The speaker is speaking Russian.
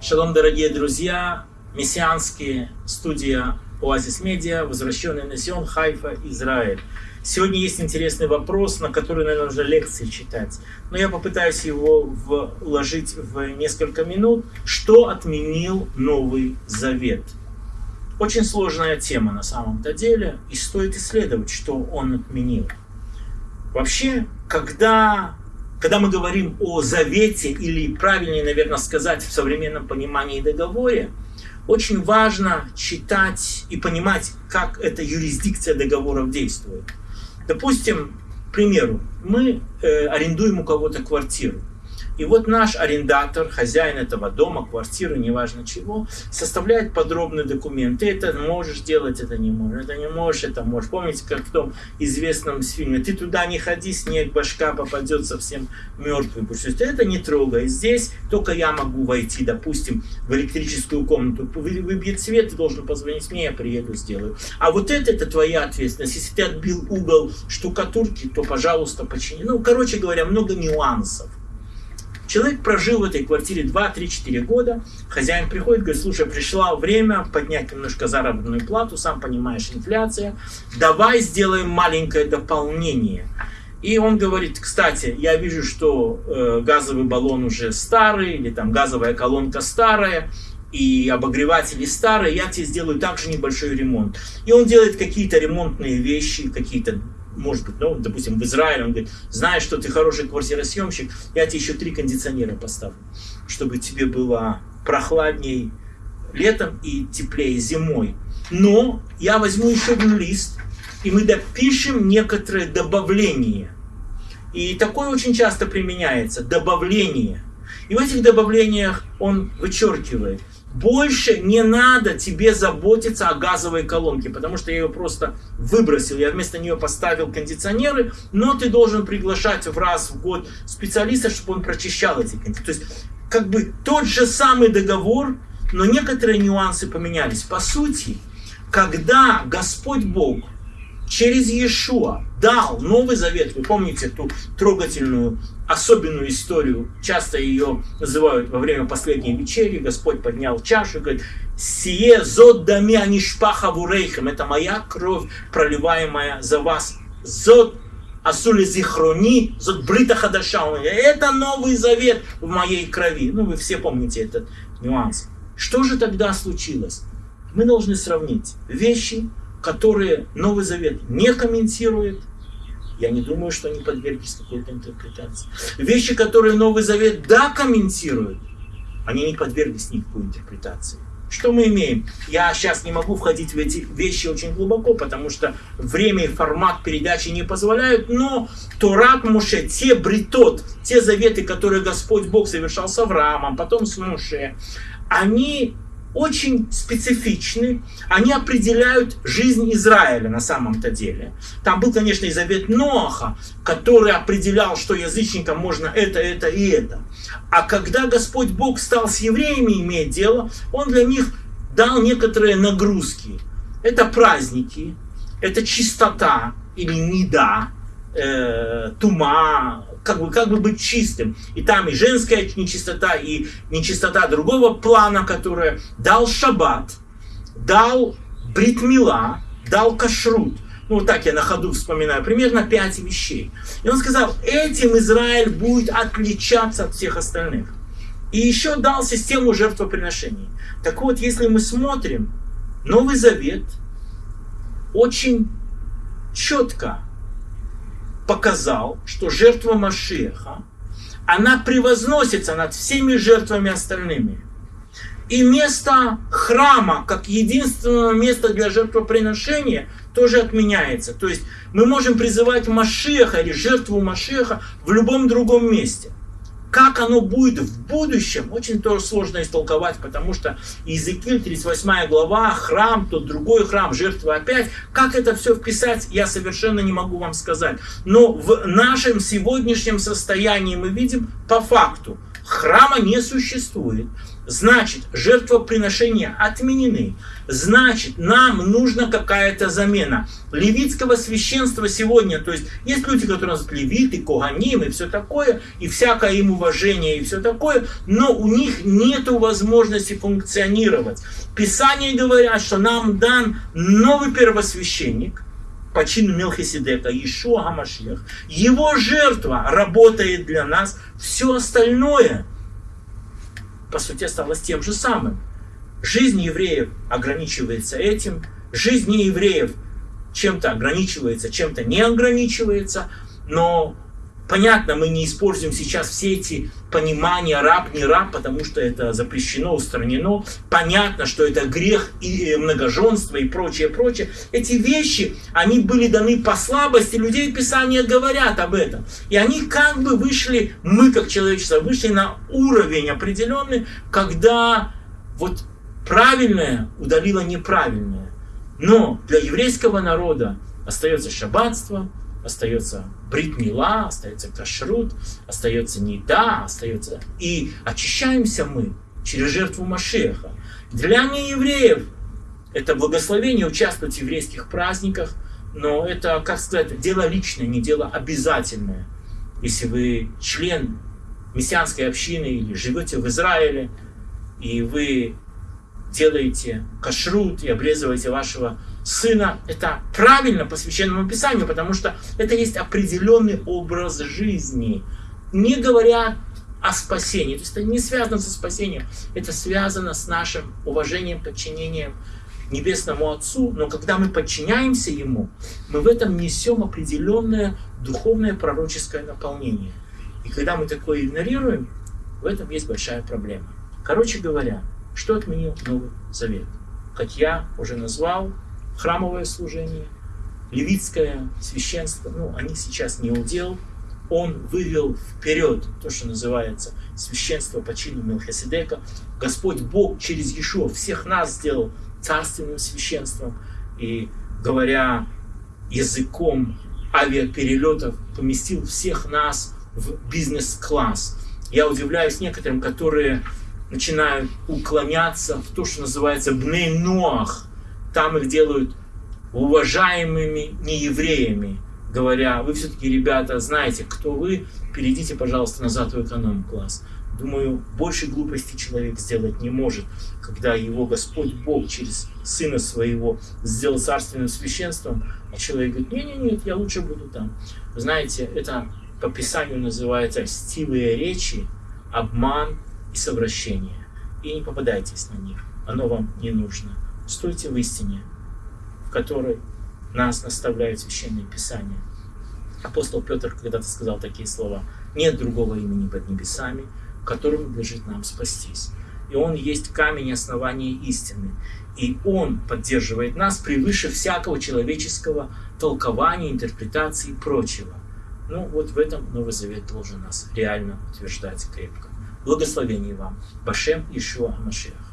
Шалом, дорогие друзья, мессианские студия Оазис Медиа, возвращенный на Сион, Хайфа, Израиль. Сегодня есть интересный вопрос, на который, наверное, уже лекции читать. Но я попытаюсь его вложить в несколько минут. Что отменил Новый Завет? Очень сложная тема на самом-то деле, и стоит исследовать, что он отменил. Вообще, когда когда мы говорим о завете, или правильнее, наверное, сказать в современном понимании договоре, очень важно читать и понимать, как эта юрисдикция договоров действует. Допустим, к примеру, мы э, арендуем у кого-то квартиру. И вот наш арендатор, хозяин этого дома, квартиры, неважно чего, составляет подробный документ. Ты это можешь делать, это не можешь, это не можешь, это можешь. Помните, как в том известном фильме, ты туда не ходи, снег, башка попадет совсем мертвый. Что это не трогай. Здесь только я могу войти, допустим, в электрическую комнату. Выбьет свет, ты должен позвонить мне, я приеду, сделаю. А вот это, это твоя ответственность. Если ты отбил угол штукатурки, то, пожалуйста, почини. Ну, короче говоря, много нюансов. Человек прожил в этой квартире 2, 3, 4 года. Хозяин приходит, говорит, слушай, пришло время поднять немножко заработную плату, сам понимаешь, инфляция. Давай сделаем маленькое дополнение. И он говорит, кстати, я вижу, что э, газовый баллон уже старый, или там газовая колонка старая, и обогреватели старые, я тебе сделаю также небольшой ремонт. И он делает какие-то ремонтные вещи, какие-то может быть, ну, допустим, в Израиле, он говорит, знаешь, что ты хороший квартиросъемщик, я тебе еще три кондиционера поставлю, чтобы тебе было прохладней летом и теплее зимой. Но я возьму еще один лист, и мы допишем некоторые добавления. И такое очень часто применяется, добавление. И в этих добавлениях он вычеркивает – больше не надо тебе заботиться о газовой колонке, потому что я ее просто выбросил. Я вместо нее поставил кондиционеры, но ты должен приглашать в раз в год специалиста, чтобы он прочищал эти кондиционеры. То есть, как бы тот же самый договор, но некоторые нюансы поменялись. По сути, когда Господь Бог через Иешуа дал Новый Завет. Вы помните ту трогательную, особенную историю, часто ее называют во время последней вечери, Господь поднял чашу и говорит, «Сие зод дами анишпаха вурейхем» это моя кровь, проливаемая за вас. Зод асули зихрони, зод брита хадаша. Это Новый Завет в моей крови. Ну, вы все помните этот нюанс. Что же тогда случилось? Мы должны сравнить вещи, которые Новый Завет не комментирует, я не думаю, что они подверглись какой-то интерпретации. Вещи, которые Новый Завет да комментирует, они не подверглись никакой интерпретации. Что мы имеем? Я сейчас не могу входить в эти вещи очень глубоко, потому что время и формат передачи не позволяют, но Торат Муше, те бритот, те заветы, которые Господь Бог совершал с Авраамом, потом с Муше, они очень специфичны, они определяют жизнь Израиля на самом-то деле. Там был, конечно, и завет Ноаха, который определял, что язычникам можно это, это и это. А когда Господь Бог стал с евреями иметь дело, Он для них дал некоторые нагрузки. Это праздники, это чистота или неда, э, тума, как бы, как бы быть чистым. И там и женская нечистота, и нечистота другого плана, которая дал шаббат, дал бритмила, дал кашрут. Ну, вот так я на ходу вспоминаю, примерно пять вещей. И он сказал, этим Израиль будет отличаться от всех остальных. И еще дал систему жертвоприношений. Так вот, если мы смотрим, Новый Завет очень четко показал, что жертва Машеха, она превозносится над всеми жертвами остальными. И место храма, как единственного места для жертвоприношения, тоже отменяется. То есть мы можем призывать Машеха или жертву Машеха в любом другом месте. Как оно будет в будущем, очень тоже сложно истолковать, потому что Иезекииль, 38 глава, храм, тот другой храм, жертва опять. Как это все вписать, я совершенно не могу вам сказать. Но в нашем сегодняшнем состоянии мы видим по факту. Храма не существует. Значит, жертвоприношения отменены. Значит, нам нужна какая-то замена. Левитского священства сегодня, то есть есть люди, которые называют левиты, коганим и все такое, и всякое им уважение и все такое, но у них нет возможности функционировать. Писание говорят, что нам дан новый первосвященник, по чину Мелхиседека, Ишуа Гамашьях. Его жертва работает для нас. Все остальное – по сути, осталось тем же самым. Жизнь евреев ограничивается этим, жизнь неевреев чем-то ограничивается, чем-то не ограничивается, но Понятно, мы не используем сейчас все эти понимания раб, не раб, потому что это запрещено, устранено. Понятно, что это грех и э, многоженство и прочее, прочее. Эти вещи, они были даны по слабости людей, Писания говорят об этом. И они как бы вышли, мы как человечество, вышли на уровень определенный, когда вот правильное удалило неправильное. Но для еврейского народа остается шаббатство, остается бритмила, остается кашрут, остается неда, остается... И очищаемся мы через жертву Машеха. Для неевреев это благословение участвовать в еврейских праздниках, но это, как сказать, дело личное, не дело обязательное. Если вы член мессианской общины или живете в Израиле, и вы делаете кашрут и обрезываете вашего сына, это правильно по священному писанию, потому что это есть определенный образ жизни. Не говоря о спасении, то есть это не связано со спасением, это связано с нашим уважением, подчинением Небесному Отцу, но когда мы подчиняемся Ему, мы в этом несем определенное духовное пророческое наполнение. И когда мы такое игнорируем, в этом есть большая проблема. Короче говоря, что отменил Новый Завет? Как я уже назвал, храмовое служение, левитское священство, ну, они сейчас не удел. Он вывел вперед то, что называется священство по чину Мелхиседека. Господь Бог через Иешуа всех нас сделал царственным священством. И говоря языком авиаперелетов, поместил всех нас в бизнес-класс. Я удивляюсь некоторым, которые начинают уклоняться в то, что называется бней ноах. Там их делают уважаемыми неевреями, говоря, вы все-таки, ребята, знаете, кто вы, перейдите, пожалуйста, назад в эконом-класс. Думаю, больше глупости человек сделать не может, когда его Господь Бог через Сына Своего сделал царственным священством, а человек говорит, нет-нет-нет, я лучше буду там. Вы знаете, это по Писанию называется стилые речи, обман и совращение. И не попадайтесь на них, оно вам не нужно. Стойте в истине, в которой нас наставляет Священное Писание. Апостол Петр когда-то сказал такие слова. Нет другого имени под небесами, которым надлежит нам спастись. И Он есть камень основания истины. И Он поддерживает нас превыше всякого человеческого толкования, интерпретации и прочего. Ну вот в этом Новый Завет должен нас реально утверждать крепко. Благословений вам. Башем Ишуа Машех.